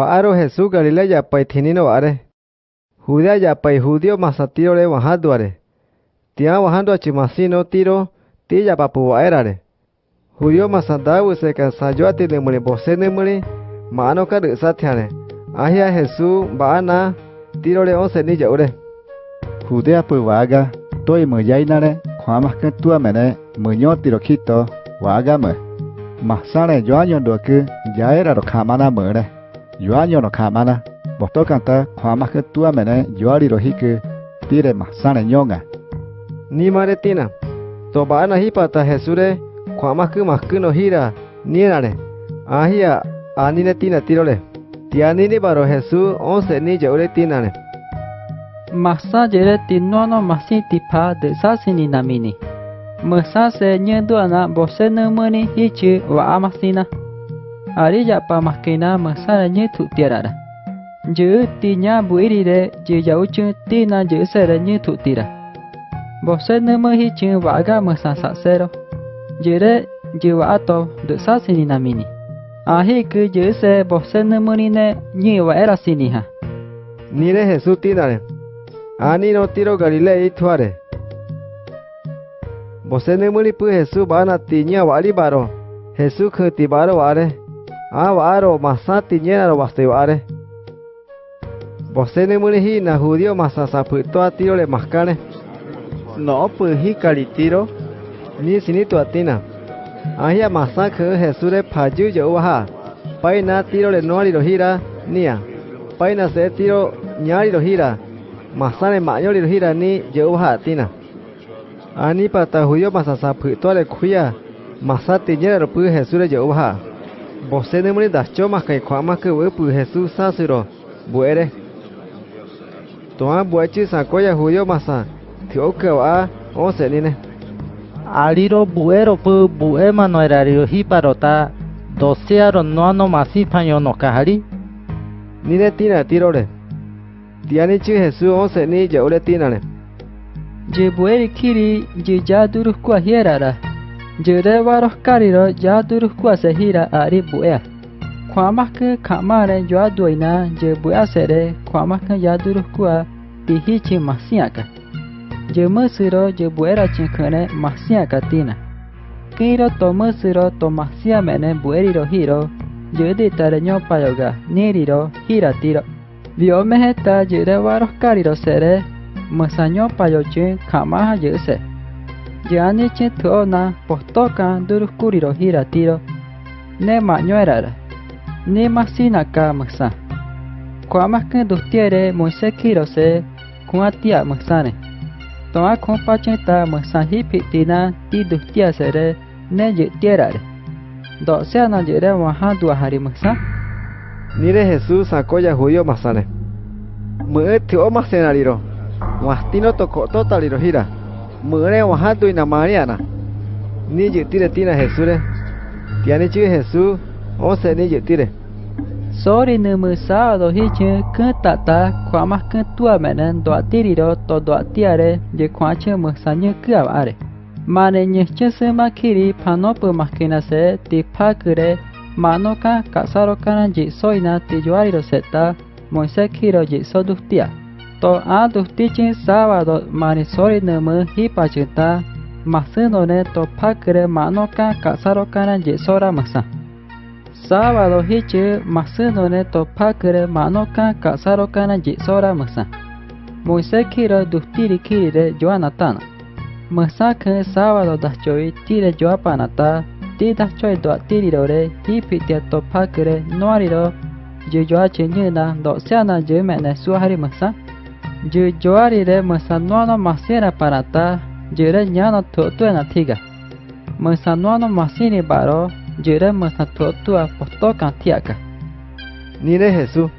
बारो हे सुगड़े जापाई थीनी नारे हुआ जापाई हुदियो मासा तीरोड़े वहाँ द्वारे त्या वहाँ द्वाची मासी नो तीरो ती जापापू वाय रे हुदियो मासा दाऊ से का साजुआ ती नमणी बसे नमणी मानो का रसा थे आहिया हे सु बाना तीरोड़े ओ से निज उड़े हुदे आप वागा तो मजाई ना रे खा मह तुआ मैंने मनो तीरो खी तो वागा मह मासाने जो जो जाए रखा माना मेड़े Yo año no khamana. Boto kanta khwamas ke tua mene yoari ro hike tire masane nyonga. Ni mare tina. To baana hi pata Jesure khwamas ke mas no hira nienare. Ahia anine tina tirole. Tianini baro Jesús once ni yaure tinane. Masa jere tinono masi tipa de sasini namini. Masa se nyendu ana bose nemeni hichi wa amasina. ari japa mahkena masaranya tu tiarara. Jeu tinya buiri de jeu jauh cung tina jeu seranya nyetu tira. Bosan nama hi cung waga masasa sero. Jere jeu wa ato de sa sini namini. Ahi ke jeu se bosan nama ni ne nyi wa era sini ha. Nire Jesu tina ne. Ani no tiro Galilei tuare. Bosan nama ni pu Jesu bana tinya wali baro. Hesu ke tibaro ware. Ah, Avaro masati ñenaro bastebare. Bosene munijina judío masasaputo a tiro le mascane. No pues, puji calitiro. Ni sinito atina. Ahia masaka jesure payuyo uaha. Paina tiro le noari rojira nia. Paina se tiro ñari rojira. Masane mayori rojira ni yeuha atina. Ani pata judío masasaputo le cuya. Masati ñenaro puji jesure yeuha. bosedemuni daschomahkai ko'ámake'yvy pyhesu sásiro mbu'ére tuã mbu'échi sako jahuyo masã tio'ykeva'á osẽnine ariro mbu'érope mbu'é manoerario híparota doséaro noanomasĩpaño nokahari nine tírã tírore tianichi Jesús osẽni je'úre tírãre jembu'érikiri jeja durukuahiérara Jire waro kariro ja duru kua se hira ari buea. Kwamaka kamare joa duina je buea sere kwamaka ja duru kua tihichi masiaka. Je musiro je buera chinkune masiaka tina. Kiro to musiro to masiamene bueriro hiro je dita re nyopa yoga niriro hira tiro. Viomeheta jire waro kariro sere ma sa nyopa yochi kamaha yuse. yani cheto na postoka duruskuri ro hira tiro ne ma nyuerara ne ma sina ka masa kuamas que dustiere moise kirose kwa tia masa ne toa kompacheta masa hipitina ti dustia sere ne ye tiera re do sea na yere waha duahari masa nire jesus akoya judío masane mwe tio masenariro wastino tokototaliro hira mure waha tu na mariana ni je tire tina jesure tiane chu jesu o se ni je tire sori ne mu sa do hi che ka ta ta kwa ma ka tu a menen do atiri ro to do atiare je kwa che mu sa nye ka are mane nye che se ma kiri pano pu ma kina se ti pa chỉ soi ka kasaro kana ji sẽ ta, yoari ro seta moise chỉ ji so dustia to a dusti chin sábado mani sori nemu hipachita masino ne to pakre manoka kasaro kana ji sora masa sábado hiche masino ne to pakre manoka kasaro kana ji sora masa moise kiro dustiri kirire joanatana masa ke sábado dachoi tire joapanata ti dachoi doatirirore hipitia to pakre noariro je joa chenyena do seana je mene suahari masa Jujuarire masanuano masira parata jure nyano tutua na tiga. Masanuano masini baro jure masatutua postokan tiaka. Nire Jesu.